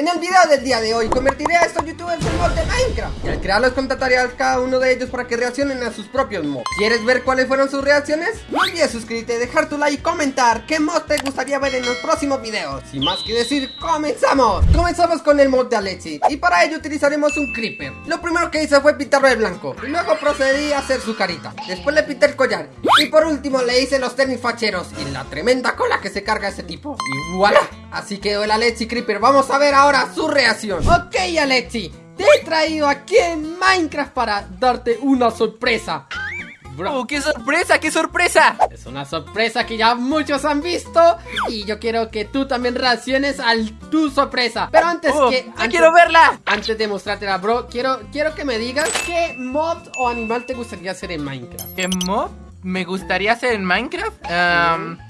En el video del día de hoy convertiré a estos youtubers en mod de Minecraft. Y al crearlos contactaré a cada uno de ellos para que reaccionen a sus propios mods. ¿Quieres ver cuáles fueron sus reacciones? No olvides suscribirte, dejar tu like y comentar qué mod te gustaría ver en los próximos videos. Sin más que decir, ¡comenzamos! Comenzamos con el mod de Alexi Y para ello utilizaremos un creeper. Lo primero que hice fue pintarlo de blanco Y luego procedí a hacer su carita. Después le pinté el collar Y por último le hice los tenis facheros Y la tremenda cola que se carga ese tipo. Y voilà Así quedó el Alexi Creeper. Vamos a ver ahora su reacción Ok Alexi, te he traído aquí en Minecraft para darte una sorpresa Bro. Oh, ¡Qué sorpresa! ¡Qué sorpresa! Es una sorpresa que ya muchos han visto Y yo quiero que tú también reacciones a tu sorpresa Pero antes oh, que... Antes, quiero verla! Antes de mostrártela, bro quiero, quiero que me digas qué mod o animal te gustaría hacer en Minecraft ¿Qué mod me gustaría hacer en Minecraft? Um,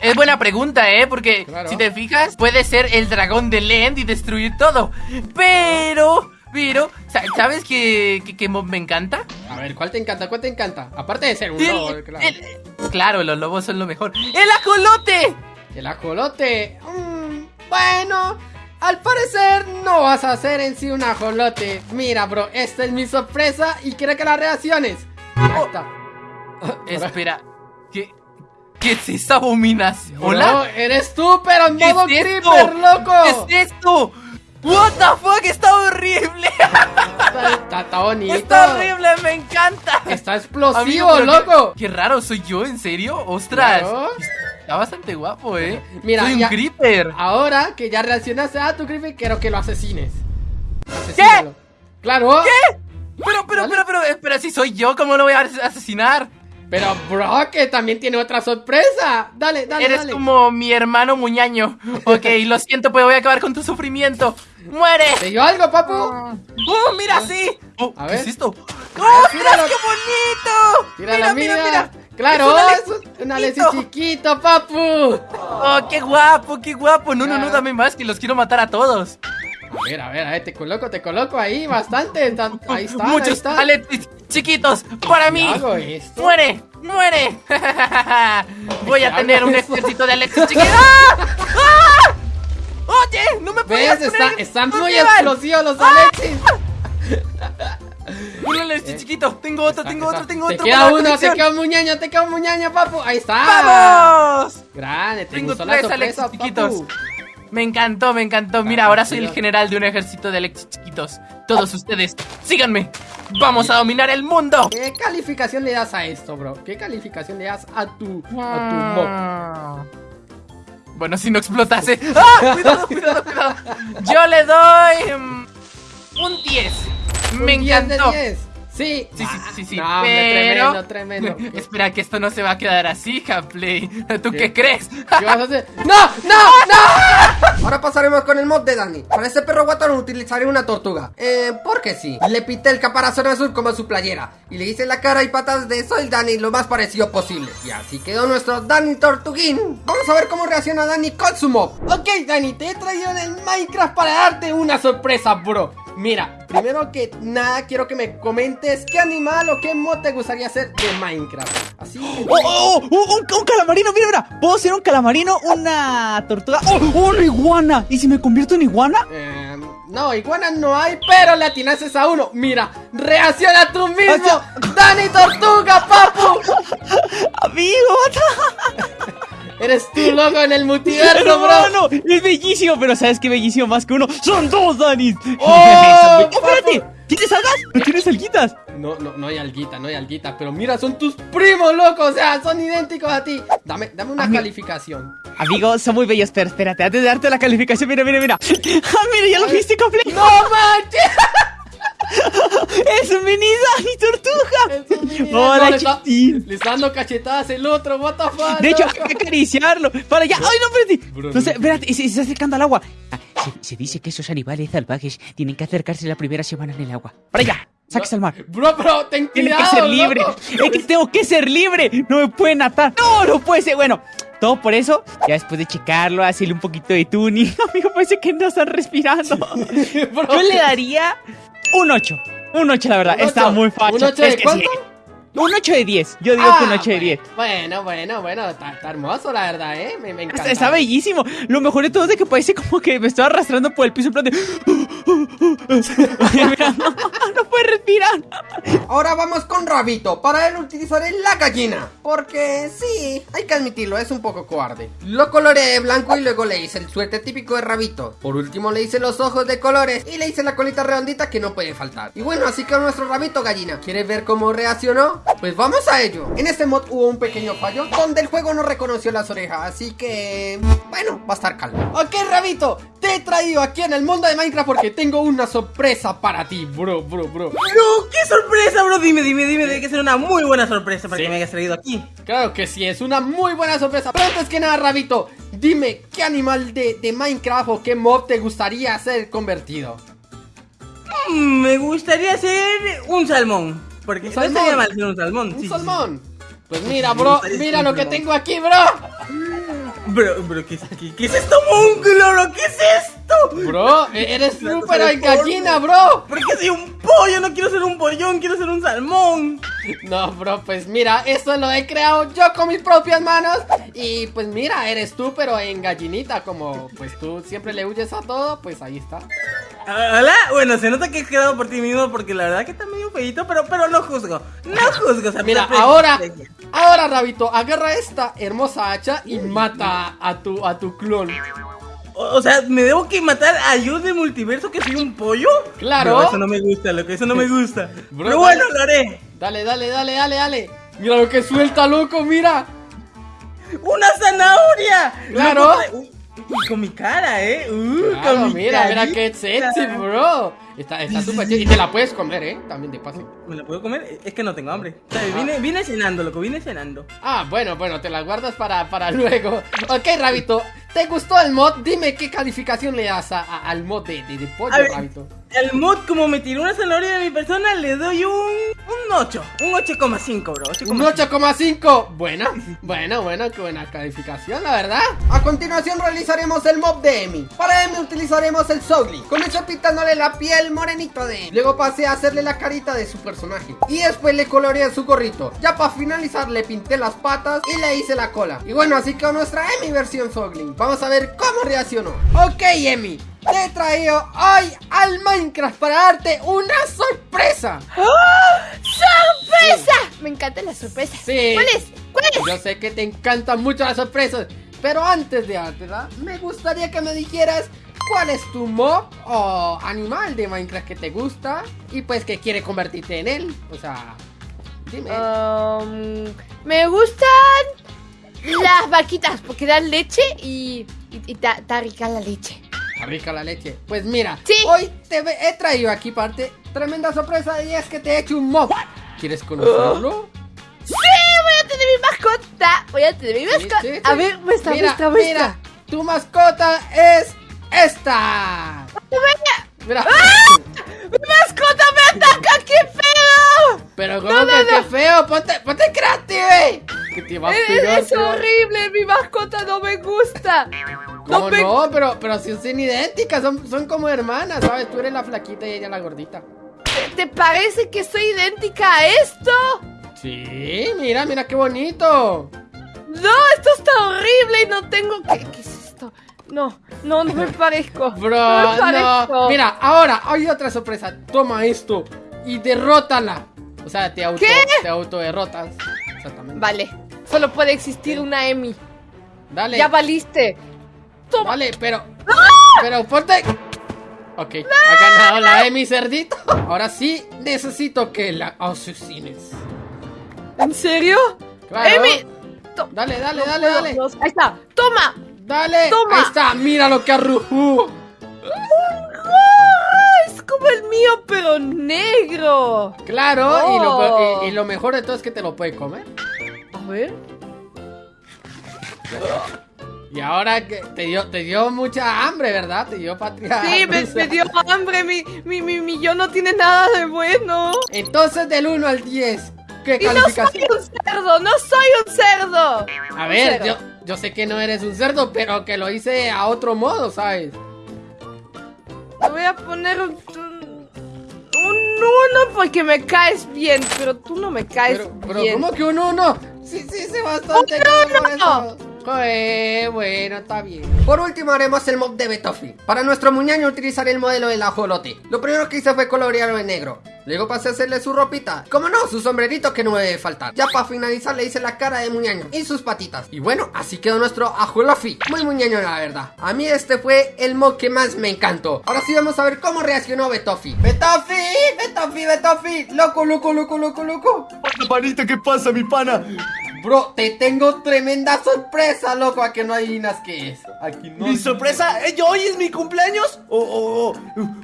es buena pregunta, ¿eh? Porque si te fijas, puede ser el dragón de Lend y destruir todo. Pero, pero, ¿sabes qué, qué, mob me encanta? A ver, ¿cuál te encanta? ¿Cuál te encanta? Aparte de ser un lobo, claro. claro, los lobos son lo mejor. ¡El ajolote! ¿El ajolote? Mm, bueno, al parecer no vas a hacer en sí un ajolote. Mira, bro, esta es mi sorpresa y quiero que la reacciones. Oh. Espera, ¿qué? ¿Qué es esa abominación? ¿Hola? eres tú, pero en modo creeper, loco. ¿Qué es esto? What the fuck, está horrible. Está, está, bonito. Está horrible, me encanta. Está explosivo, loco. Qué, raro, soy yo, ¿en serio? Ostras. Está bastante guapo, eh. Mira, soy un creeper. Ahora que ya reaccionaste a tu creeper, quiero que lo asesines. ¿Qué? Claro. ¿Qué? Pero, pero, pero, pero, espera, si soy yo, ¿cómo lo voy a asesinar? Pero bro, que también tiene otra sorpresa. Dale, dale, Eres como mi hermano muñaño. Ok, lo siento, pues voy a acabar con tu sufrimiento. ¡Muere! ¿Te dio algo, papu? ¡Oh, mira, sí! Oh, a ver. ¿Qué es esto? ¡Oh, mira qué bonito! Mira, mira, mira. Claro, es un chiquito, papu. Oh, qué guapo, qué guapo. No, no, no, dame más, que los quiero matar a todos. A ver, a ver, a ver, te coloco, te coloco ahí bastante. Ahí está. Muchos Alexis chiquitos para mí. ¡Muere! ¡Muere! Voy a tener un ejército de Alexis chiquitos. ¡Ah! ¡Ah! ¡Oye! ¡No me puedes Está, Están muy explosivos los Alexis. Un Alexis chiquito. Tengo otro, tengo otro, tengo otro. Te queda uno, te queda un muñeño, te queda un muñeño, papu. Ahí está. ¡Vamos! Grande, tengo tres Alexis chiquitos. Me encantó, me encantó. Mira, ahora soy el general de un ejército de Alexis chiquitos. Todos ustedes, síganme. Vamos a dominar el mundo. ¿Qué calificación le das a esto, bro? ¿Qué calificación le das a tu, a tu mob? Ah. Bueno, si no explotase. ¡Ah! Cuidado, cuidado, cuidado. Yo le doy mm, un 10. Me encantó. 10 Sí, sí, sí, sí, sí. No, tremendo, tremendo. Espera, que esto no se va a quedar así, Hapley. ¿Tú qué, crees? ¿Qué vas a hacer? ¡No! ¡No! ¡No! Ahora pasaremos con el mod de Dani. Para este perro guatón utilizaré una tortuga. Eh, porque sí. Le pinté el caparazón azul como su playera. Y le hice la cara y patas de Soy Dani lo más parecido posible. Y así quedó nuestro Dani Tortuguín. Vamos a ver cómo reacciona Dani con su mob. Ok, Dani, te he traído en el Minecraft para darte una sorpresa, bro. Mira, primero que nada quiero que me comentes qué animal o qué mod te gustaría hacer de Minecraft. Así que... ¡Oh, oh, oh! Un, calamarino! Mira, mira. ¿Puedo ser un calamarino, una tortuga? ¡Oh, una iguana! ¿Y si me convierto en iguana? Eh, no, iguana no hay, pero le atinases a uno. Mira, reacciona tú mismo. ¡Dani Tortuga, papu! Amigo, Eres tú, loco, en el multiverso, bro. No, es bellísimo, pero ¿sabes qué bellísimo más que uno? ¡Son dos, Danis! ¡Oh! espérate! ¿Tienes algas? ¿No tienes alguitas? No, no, no hay alguita, no hay alguita Pero mira, son tus primos, loco O sea, son idénticos a ti Dame, dame una calificación Amigos, son muy bellos Pero espérate, antes de darte la calificación Mira, mira, mira ¡Ah, mira, ya lo viste, completo! ¡No manches! ¡Es un mini Dani Tortuga! ¡Hola, chiquitín! Le está dando cachetadas el otro, what the fuck. De hecho, hay que acariciarlo. Para allá. ¡Ay, no, espérate! No sé, espérate, se, está acercando al agua. Ah, se, dice que esos animales salvajes tienen que acercarse la primera semana en el agua. ¡Para allá! ¡Sáquese al mar! Bro, bro, ten cuidado, Tiene que ser libre. Es que tengo que ser libre. No me pueden atar. No, no puede ser. Bueno, todo por eso, ya después de checarlo, hacerle un poquito de tuning. Amigo, parece que no están respirando. Yo le daría un 8. Un 8, la verdad. Está muy fácil. ¿Un 8 de cuánto? Un 8 de 10. Yo digo que un Ah, 8 de 10. Bueno, bueno, bueno, está, está hermoso, la verdad, ¿eh? Me, me encanta. Está, está bellísimo. Lo mejor de todo es de que parece como que me estoy arrastrando por el piso en plan de. No, puede respirar. Ahora vamos con Rabito. Para él utilizaré la gallina. Porque sí, hay que admitirlo, es un poco cobarde. Lo coloreé de blanco y luego le hice el suerte típico de Rabito. Por último le hice los ojos de colores y le hice la colita redondita que no puede faltar. Y bueno, así que nuestro Rabito gallina. ¿Quieres ver cómo reaccionó? Pues vamos a ello. En este mod hubo un pequeño fallo donde el juego no reconoció las orejas. Así que... Bueno, va a estar calmo. Ok, Rabito. Te he traído aquí en el mundo de Minecraft porque tengo una sorpresa para ti, bro, bro, bro. Bro, qué sorpresa, bro. Dime, dime, dime. Debe que ser una muy buena sorpresa para que me hayas traído aquí. Claro que sí, es una muy buena sorpresa. Pero antes que nada, Rabito, dime qué animal de, de Minecraft o qué mob te gustaría ser convertido. Mm, me gustaría ser un salmón. Porque ¿Un no salmón? estaría mal ser un salmón. Un sí, sí, salmón. Pues mira, bro, mira lo que tengo aquí, bro. Bro, bro, ¿qué es aquí? ¿Qué es esto, monstruo, bro? ¿Qué es esto? Bro, e- eres súper gallina, bro. ¿Por qué soy un pollo? No quiero ser un pollón, quiero ser un salmón. No, bro, pues mira, esto lo he creado yo con mis propias manos. Y pues mira, eres tú, pero en gallinita, como pues tú siempre le huyes a todo, pues ahí está. Ah, Hola, bueno, se nota que has quedado por ti mismo porque la verdad que está medio feito, pero, pero no juzgo. No juzgo, o sea, Mira, ahora, ahora, Rabito, agarra esta hermosa hacha y mata a tu, a tu clon. O, o sea, ¿me debo que matar a yo de multiverso que soy un pollo? Claro. Bro, eso no me gusta, loco, eso no me gusta. Bro, pero bueno, dale. lo haré. Dale, dale, dale, dale, dale. Mira lo que suelta, loco, mira. ¡Una zanahoria! Claro. Loco, uy, con mi cara, ¿eh? Uh, Claro, con mi mira, mira carita. qué sexy, bro. Está está súper chido. Y te la puedes comer, ¿eh? También de paso. ¿Me la puedo comer? Es que no tengo hambre. O sea, vine, vine cenando, loco, vine cenando. Ah, bueno, bueno, te la guardas para, para luego. Ok, Rabito, ¿te gustó el mod? Dime qué calificación le das a- a- al mod de, de, de pollo, Rabito. Al mod, como me tiró una zanahoria de mi persona, le doy un, un 8. Un 8,5, bro. 8,5. Un 8,5. Bueno, bueno, bueno, qué buena calificación, la verdad. A continuación realizaremos el mob de Emi. Para Emi utilizaremos el Sogly. Comenzó pintándole la piel morenito de Emi. Luego pasé a hacerle la carita de su personaje. Y después le coloreé su gorrito. Ya para finalizar le pinté las patas y le hice la cola. Y bueno, así quedó nuestra Emi versión Sogly. Vamos a ver cómo reaccionó. Ok, Emi. Te he traído hoy al Minecraft para darte una sorpresa. ¡Sorpresa! Me encanta la sorpresa. Sí. ¿Cuál es? ¿Cuál es? Yo sé que te encantan mucho las sorpresas, pero antes de dártela, me gustaría que me dijeras cuál es tu mob o animal de Minecraft que te gusta y pues que quiere convertirte en él. O sea, dime. Um, me gustan las vaquitas porque dan leche y, y, y ta- está rica la leche. Rica la leche. Pues mira, Sí. hoy te he traído aquí parte tremenda sorpresa y es que te he hecho un mob. ¿Quieres conocerlo? ¡Sí! Voy a tener mi mascota. Voy a tener mi mascota. sí, sí. A ver, muestra, mira, muestra, muestra. Mira, tu mascota es esta. Mira. ¡Mi mascota me ataca! ¡Qué feo! Pero como No, no, que no. qué feo, ponte, ponte creative. Que te va a Es, horrible, mi mascota no me gusta. ¿Cómo No no? Pero, pero si son idénticas, son, son como hermanas, ¿sabes? Tú eres la flaquita y ella la gordita. ¿Te parece que soy idéntica a esto? Sí, mira, mira qué bonito. No, esto está horrible y no tengo... ¿Qué, qué es esto? No, no, no me parezco. Bro, no me no. parezco. Mira, ahora hay otra sorpresa. Toma esto y derrótala. O sea, te auto, ¿Qué? te auto derrotas. Exactamente. Vale, solo puede existir una Emi. Dale. Ya valiste. Toma. Vale, pero. Pero ponte. Ok, ha ganado la Emi cerdito. Ahora sí necesito que la asesines. ¿En serio? Claro. Emi. Dale, dale, no dale, dale. Ahí está. Toma. Dale. Toma. Ahí está, mira lo que arrujú. ¡Ah! Es como el mío, pero negro. Claro, y, lo, Oh. y- y lo mejor de todo es que te lo puede comer. A ver. Y ahora que te dio, te dio mucha hambre, ¿verdad? Te dio patria. Sí, me, dio hambre. Mi, mi, mi, mi yo no tiene nada de bueno. Entonces, del 1 al 10, ¿qué Y no soy calificación? un cerdo, no soy un cerdo. A ver, yo, yo sé que no eres un cerdo, pero que lo hice a otro modo, ¿sabes? Le voy a poner un. un, un un uno porque me caes bien, pero tú no me caes Pero, pero bien. ¿cómo que un uno? Sí, sí, sí, bastante. ¡Un por uno! eso. Eh, bueno, está bien. Por último haremos el mob de Betofi. Para nuestro muñaño utilizaré el modelo del ajolote. Lo primero que hice fue colorearlo en negro. Luego pasé a hacerle su ropita. Como no, su sombrerito que no debe faltar. Ya para finalizar le hice la cara de muñaño y sus patitas. Y bueno, así quedó nuestro ajolofi. Muy muñaño la verdad. A mí este fue el mob que más me encantó. Ahora sí vamos a ver cómo reaccionó Betofi. Betofi, Betofi, Betofi. Loco, loco, loco, loco, loco. Panita, ¿qué pasa, mi pana? Bro, te tengo tremenda sorpresa, loco. A que no adivinas qué es. Aquí no. ¿Mi sorpresa? ¿Eh, ¿Hoy es mi cumpleaños? ¿O, o- o,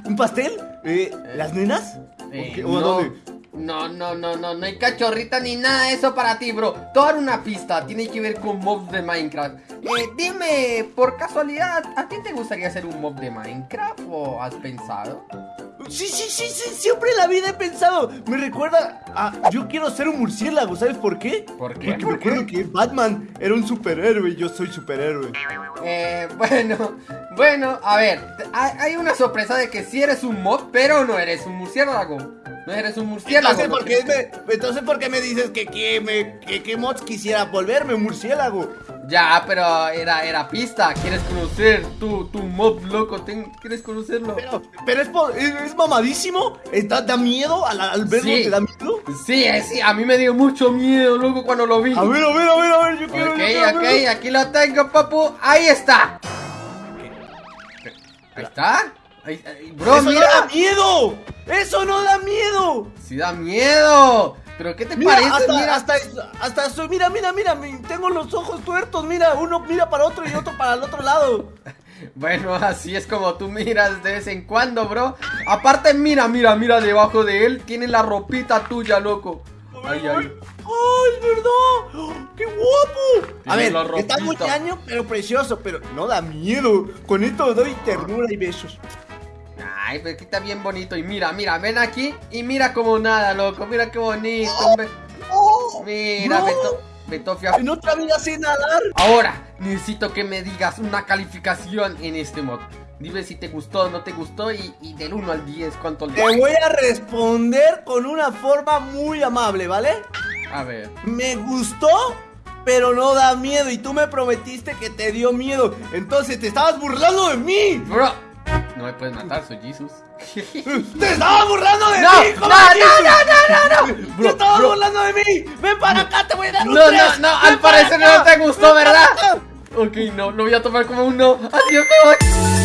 un pastel? Eh, ¿Las nenas? Eh, ¿O qué? ¿O a no, dónde? no, no, no, no, no hay cachorrita ni nada de eso para ti, bro. Te voy a dar una pista, tiene que ver con mobs de Minecraft. Eh, dime, por casualidad, ¿a ti te gustaría hacer un mob de Minecraft o has pensado? Sí, sí, sí, sí, siempre en la vida he pensado. Me recuerda a. Yo quiero ser un murciélago, ¿sabes por qué? ¿Por qué? Porque ¿Por me acuerdo qué? que Batman era un superhéroe y yo soy superhéroe. Eh, bueno, bueno, a ver, hay, una sorpresa de que sí eres un mob, pero no eres un murciélago. No eres un murciélago. Entonces, ¿no ¿por qué me, entonces, ¿por qué me dices que, que, me, que, que mods quisiera volverme un murciélago? Ya, pero era, era pista. ¿Quieres conocer tu, tu mob loco? Ten- ¿Quieres conocerlo? Pero, pero es, es, es mamadísimo. ¿Está, ¿Da miedo? ¿Al, al verlo Sí. te da miedo? Sí, eh, sí, a mí me dio mucho miedo, loco, cuando lo vi. A ver, a ver, a ver, a ver, yo quiero. Ok, yo quiero ok, aquí lo tengo, papu. Ahí está. Ahí está. Ahí- ahí- bro, ¡Eso mira. no da miedo! ¡Eso no da miedo! Sí da miedo. Pero ¿qué te Mira, parece? hasta, mira. hasta, hasta soy, mira, mira, mira, mi- tengo los ojos tuertos, mira, uno mira para otro y otro para el otro lado. Bueno, así es como tú miras de vez en cuando, bro. Aparte, mira, mira, mira debajo de él. Tiene la ropita tuya, loco. Ay, ay. ¡Ay, es verdad! ¡Qué guapo! A ver, está muy año, pero precioso, pero no da miedo. Con esto doy ternura y besos. Ay, pero aquí está bien bonito. Y mira, mira, ven aquí y mira como nada, loco. Mira qué bonito. hombre. Mira, no. Beto, Betofia. En otra vida sé nadar. Ahora, necesito que me digas una calificación en este mod. Dime si te gustó o no te gustó y, y del 1 al 10, ¿cuánto le Te voy a responder con una forma muy amable, ¿vale? A ver. Me gustó, pero no da miedo. Y tú me prometiste que te dio miedo. Entonces te estabas burlando de mí. Bro, no me puedes matar, soy Jesus. ¡Te estabas burlando de No, mí! no, no, no, no, no, ¡Te bro. burlando de mí! ¡Ven para acá, te voy a dar un No, no, tres! no, ¡Ven al parecer acá! no te gustó, ¡Ven para ¿verdad? Ok, no, lo voy a tomar como un no. Adiós, me voy.